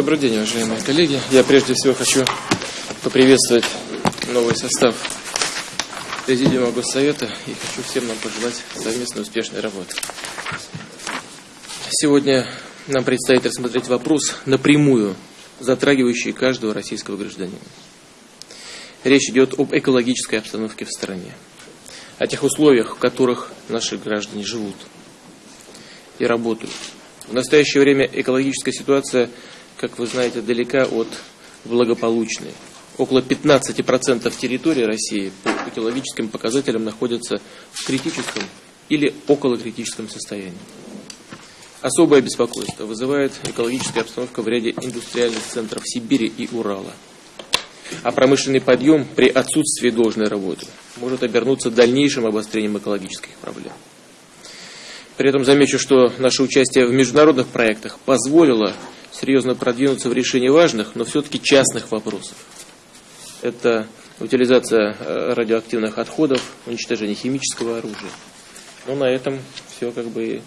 Добрый день, уважаемые коллеги. Я прежде всего хочу поприветствовать новый состав Президиума Госсовета и хочу всем нам пожелать совместной успешной работы. Сегодня нам предстоит рассмотреть вопрос напрямую, затрагивающий каждого российского гражданина. Речь идет об экологической обстановке в стране, о тех условиях, в которых наши граждане живут и работают. В настоящее время экологическая ситуация, как вы знаете, далека от благополучной. Около 15% территории России по экологическим показателям находятся в критическом или около критическом состоянии. Особое беспокойство вызывает экологическая обстановка в ряде индустриальных центров Сибири и Урала. А промышленный подъем при отсутствии должной работы может обернуться дальнейшим обострением экологических проблем. При этом замечу, что наше участие в международных проектах позволило серьезно продвинуться в решении важных, но все-таки частных вопросов. Это утилизация э, радиоактивных отходов, уничтожение химического оружия. Но на этом все как бы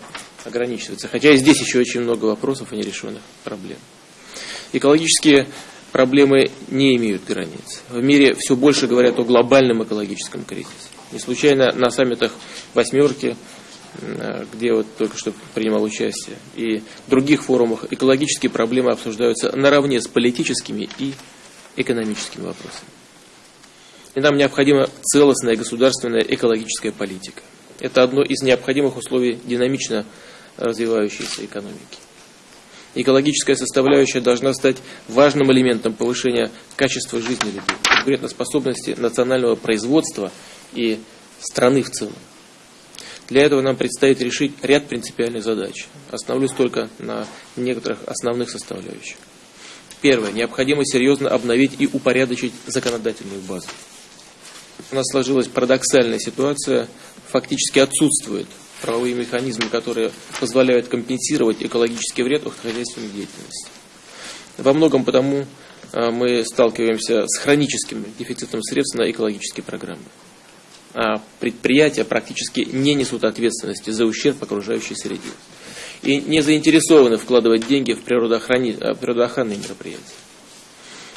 ограничивается. Хотя и здесь еще очень много вопросов и нерешенных проблем. Экологические проблемы не имеют границ. В мире все больше говорят о глобальном экологическом кризисе. Не случайно на саммитах «восьмерки» где вот только что принимал участие, и других форумах экологические проблемы обсуждаются наравне с политическими и экономическими вопросами. И нам необходима целостная государственная экологическая политика. Это одно из необходимых условий динамично развивающейся экономики. Экологическая составляющая должна стать важным элементом повышения качества жизни людей, конкурентоспособности национального производства и страны в целом. Для этого нам предстоит решить ряд принципиальных задач. Остановлюсь только на некоторых основных составляющих. Первое. Необходимо серьезно обновить и упорядочить законодательную базу. У нас сложилась парадоксальная ситуация, фактически отсутствуют правовые механизмы, которые позволяют компенсировать экологический вред хозяйственной деятельности. Во многом потому а, мы сталкиваемся с хроническим дефицитом средств на экологические программы. А, предприятия практически не несут ответственности за ущерб окружающей среде и не заинтересованы вкладывать деньги в. А, природоохранные мероприятия.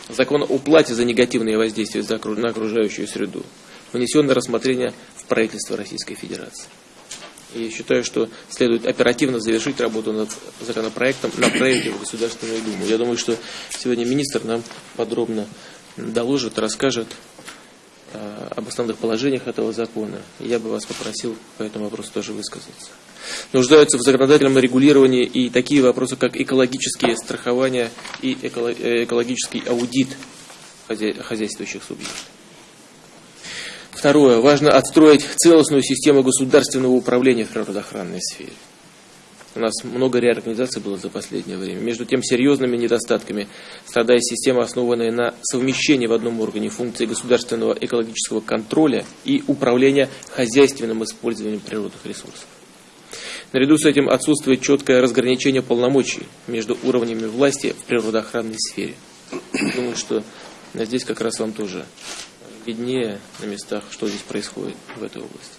Закон о уплате за негативные воздействия на окружающую среду внесен на рассмотрение в правительство Российской Федерации. Я считаю, что следует оперативно завершить работу над законопроектом, направить его в Государственную Думу. Я думаю, что сегодня министр нам подробно доложит, расскажет Э, об основных положениях этого закона. Я бы вас попросил по этому вопросу тоже высказаться. Нуждаются в законодательном регулировании и такие вопросы, как экологические страхования и э, экологический аудит хозяйствующих субъектов. Второе. Важно отстроить целостную систему государственного управления в природоохранной сфере. У нас много реорганизаций было за последнее время. Между тем, серьезными недостатками страдает система, основанная на совмещении в одном органе функций государственного экологического контроля и управления хозяйственным использованием природных ресурсов. Наряду с этим отсутствует четкое разграничение полномочий между уровнями власти в природоохранной сфере. Думаю, что здесь как раз вам тоже виднее на местах, что здесь происходит в этой области.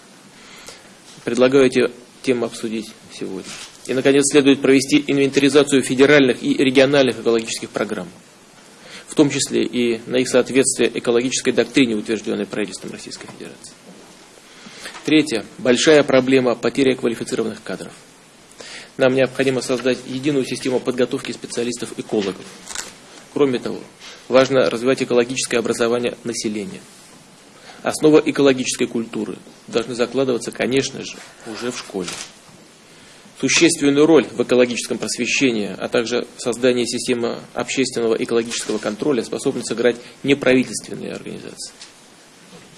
Предлагаю эти темы обсудить сегодня. И, наконец, следует провести инвентаризацию федеральных и региональных экологических программ, в том числе и на их соответствие экологической доктрине, утвержденной правительством Российской Федерации. Третье. Большая проблема потери квалифицированных кадров. Нам необходимо создать единую систему подготовки специалистов-экологов. Кроме того, важно развивать экологическое образование населения. Основа экологической культуры должны закладываться, конечно же, уже в школе. Существенную роль в экологическом просвещении, а также в создании системы общественного экологического контроля способны сыграть неправительственные организации.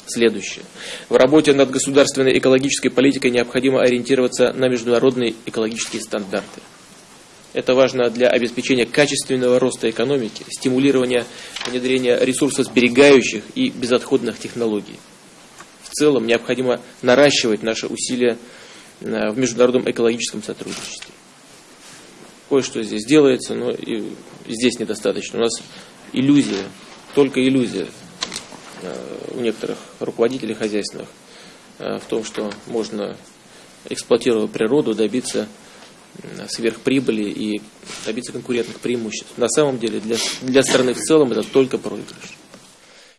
Следующее. В работе над государственной экологической политикой необходимо ориентироваться на международные экологические стандарты. Это важно для обеспечения качественного роста экономики, стимулирования внедрения ресурсосберегающих и безотходных технологий. В целом необходимо наращивать наши усилия в международном экологическом сотрудничестве. Кое-что здесь делается, но и здесь недостаточно. У нас иллюзия, только иллюзия э, у некоторых руководителей хозяйственных э, в том, что можно, эксплуатируя природу, добиться сверхприбыли и добиться конкурентных преимуществ. На самом деле для, для страны в целом это только проигрыш.